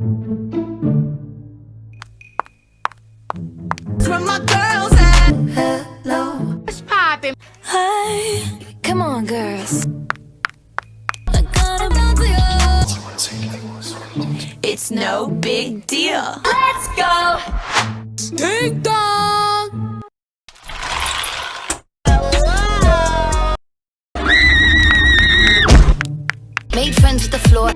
Where my girls at? Hello. What's poppin'? Hey, come on, girls. I gotta bounce you. It's no big deal. Let's go. Ding dong. Made friends with the floor.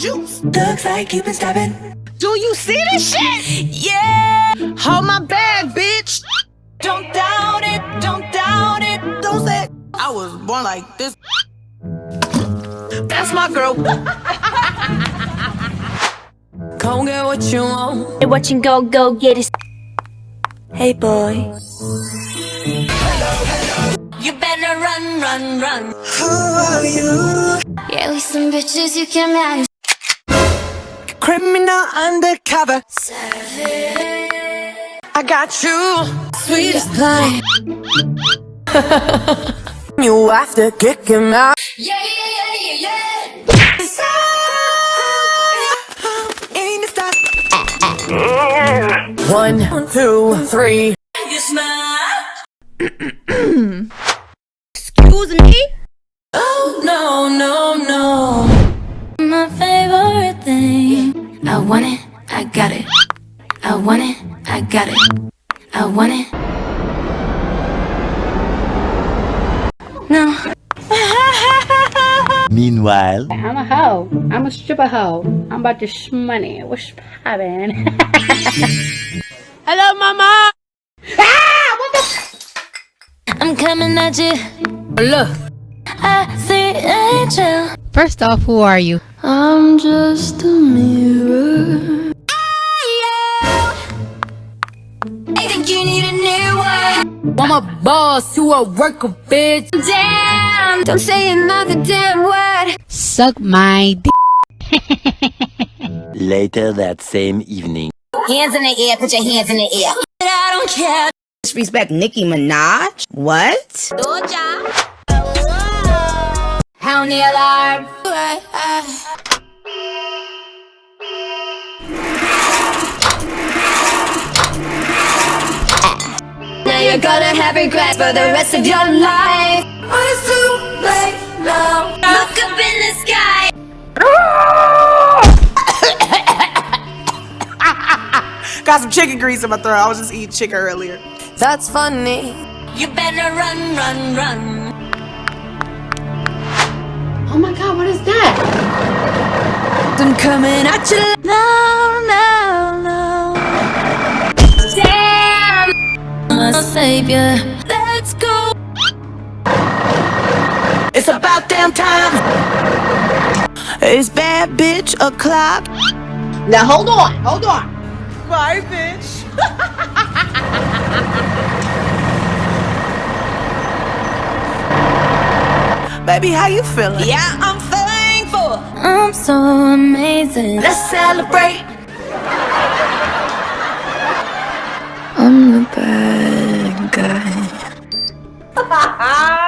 Juice. Looks like you've been stabbing. Do you see this shit? Yeah. Hold my bag, bitch. Don't doubt it. Don't doubt it. Don't say it. I was born like this. That's my girl. Come get what you want. What you go, go get it. Hey, boy. Hello. You better run, run, run. Who are you? Yeah, we some bitches you can marry. Criminal undercover. I got you. Sweetest pie. You have to kick him out. Yeah, yeah, yeah, yeah, yeah. In the stars. One, two, three. Want it, I got it. I want it, I got it. I want it. No. Meanwhile, I'm a hoe. I'm a stripper hoe. I'm about to shmoney. What's poppin'? Hello, mama. Ah, what the? I'm coming at you. Look. I see angel. First off, who are you? I'm just a mirror. I think you need a new one. I'm a boss, you a worker, bitch. Damn, don't say another damn word. Suck my dick. later that same evening. Hands in the air, put your hands in the air. I don't care. Disrespect Nicki Minaj? What? Doja. How near are you're gonna have regrets for the rest of your life. It's too late now. Look up in the sky. Got some chicken grease in my throat. I was just eating chicken earlier. That's funny. You better run, run, run. Oh my god, what is that? I'm coming at you. No, savior. Let's go. It's about damn time. It's bad bitch o'clock. Now hold on, hold on. Bye bitch. Baby, how you feeling? Yeah, I'm thankful I'm so amazing. Let's celebrate. I'm the best. guys.